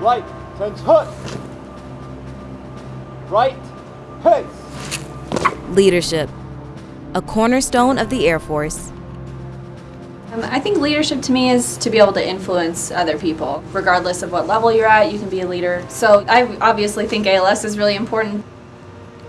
Right, turns hook. Right, pace. Leadership, a cornerstone of the Air Force. Um, I think leadership to me is to be able to influence other people. Regardless of what level you're at, you can be a leader. So I obviously think ALS is really important.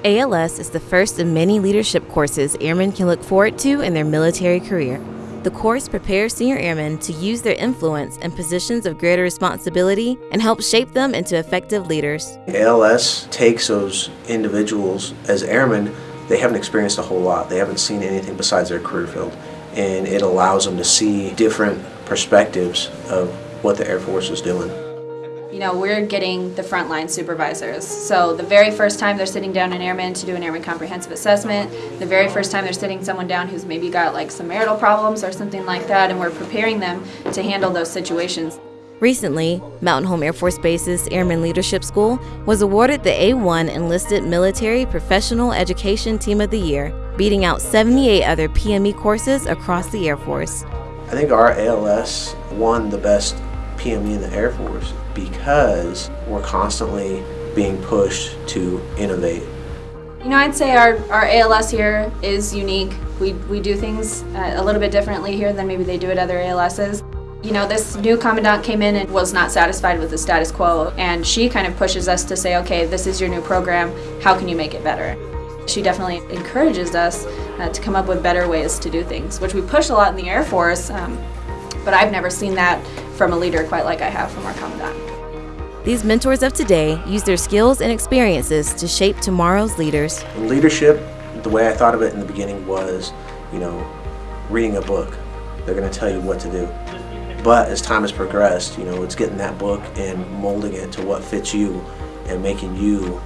ALS is the first of many leadership courses airmen can look forward to in their military career. The course prepares senior airmen to use their influence in positions of greater responsibility and helps shape them into effective leaders. ALS takes those individuals as airmen, they haven't experienced a whole lot. They haven't seen anything besides their career field. And it allows them to see different perspectives of what the Air Force is doing. You know, we're getting the frontline supervisors. So the very first time they're sitting down an airman to do an airman comprehensive assessment, the very first time they're sitting someone down who's maybe got like some marital problems or something like that, and we're preparing them to handle those situations. Recently, Mountain Home Air Force Base's Airman Leadership School was awarded the A1 Enlisted Military Professional Education Team of the Year, beating out 78 other PME courses across the Air Force. I think our ALS won the best PME in the Air Force because we're constantly being pushed to innovate. You know, I'd say our, our ALS here is unique. We, we do things uh, a little bit differently here than maybe they do at other ALSs. You know, this new commandant came in and was not satisfied with the status quo, and she kind of pushes us to say, okay, this is your new program, how can you make it better? She definitely encourages us uh, to come up with better ways to do things, which we push a lot in the Air Force, um, but I've never seen that from a leader quite like I have from our commandant. These mentors of today use their skills and experiences to shape tomorrow's leaders. Leadership, the way I thought of it in the beginning was, you know, reading a book. They're going to tell you what to do. But as time has progressed, you know, it's getting that book and molding it to what fits you and making you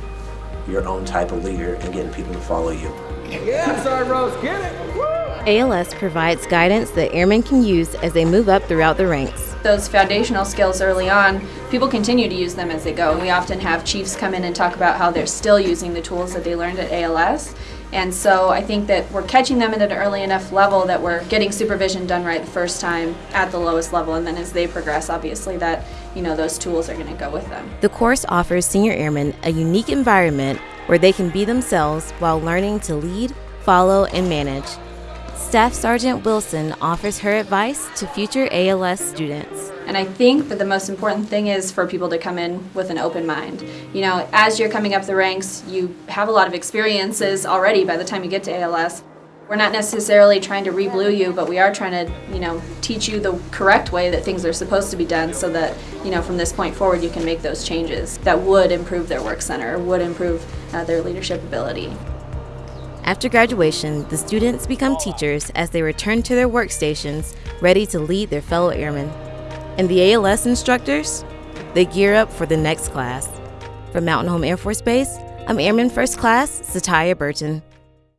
your own type of leader and getting people to follow you. Yeah, sorry, Rose, get it. Woo! ALS provides guidance that airmen can use as they move up throughout the ranks. Those foundational skills early on, people continue to use them as they go. And we often have chiefs come in and talk about how they're still using the tools that they learned at ALS. And so I think that we're catching them at an early enough level that we're getting supervision done right the first time at the lowest level. And then as they progress, obviously that, you know, those tools are going to go with them. The course offers senior airmen a unique environment where they can be themselves while learning to lead, follow, and manage. Staff Sergeant Wilson offers her advice to future ALS students. And I think that the most important thing is for people to come in with an open mind. You know, as you're coming up the ranks, you have a lot of experiences already by the time you get to ALS. We're not necessarily trying to re-blue you, but we are trying to, you know, teach you the correct way that things are supposed to be done so that, you know, from this point forward you can make those changes that would improve their work center, would improve uh, their leadership ability. After graduation, the students become teachers as they return to their workstations, ready to lead their fellow airmen. And the ALS instructors? They gear up for the next class. From Mountain Home Air Force Base, I'm Airman First Class Satya Burton.